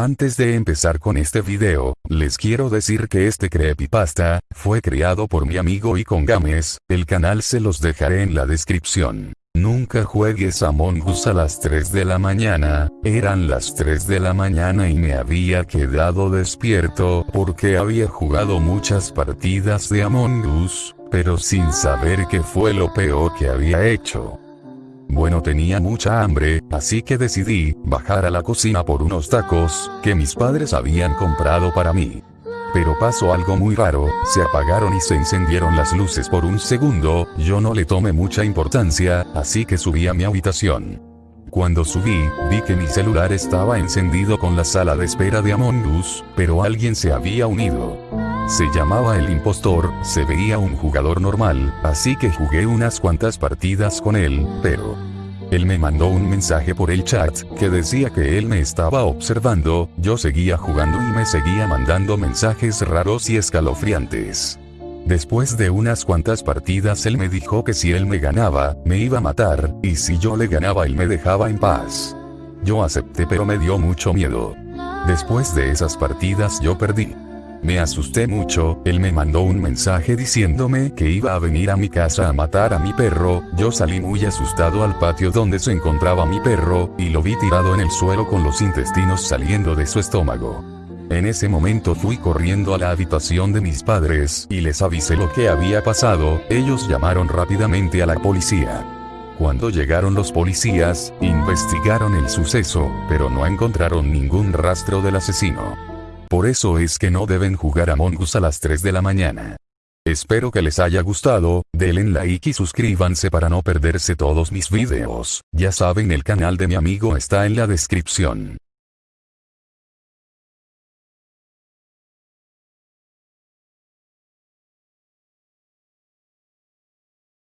Antes de empezar con este video, les quiero decir que este creepypasta, fue creado por mi amigo Icon Games, el canal se los dejaré en la descripción. Nunca juegues Among Us a las 3 de la mañana, eran las 3 de la mañana y me había quedado despierto porque había jugado muchas partidas de Among Us, pero sin saber qué fue lo peor que había hecho. Bueno tenía mucha hambre, así que decidí, bajar a la cocina por unos tacos, que mis padres habían comprado para mí. Pero pasó algo muy raro, se apagaron y se encendieron las luces por un segundo, yo no le tomé mucha importancia, así que subí a mi habitación. Cuando subí, vi que mi celular estaba encendido con la sala de espera de Among Us, pero alguien se había unido. Se llamaba el impostor, se veía un jugador normal, así que jugué unas cuantas partidas con él, pero... Él me mandó un mensaje por el chat, que decía que él me estaba observando, yo seguía jugando y me seguía mandando mensajes raros y escalofriantes. Después de unas cuantas partidas él me dijo que si él me ganaba, me iba a matar, y si yo le ganaba él me dejaba en paz. Yo acepté pero me dio mucho miedo. Después de esas partidas yo perdí. Me asusté mucho, él me mandó un mensaje diciéndome que iba a venir a mi casa a matar a mi perro, yo salí muy asustado al patio donde se encontraba mi perro, y lo vi tirado en el suelo con los intestinos saliendo de su estómago. En ese momento fui corriendo a la habitación de mis padres, y les avisé lo que había pasado, ellos llamaron rápidamente a la policía. Cuando llegaron los policías, investigaron el suceso, pero no encontraron ningún rastro del asesino. Por eso es que no deben jugar a Us a las 3 de la mañana. Espero que les haya gustado, denle like y suscríbanse para no perderse todos mis videos, ya saben el canal de mi amigo está en la descripción.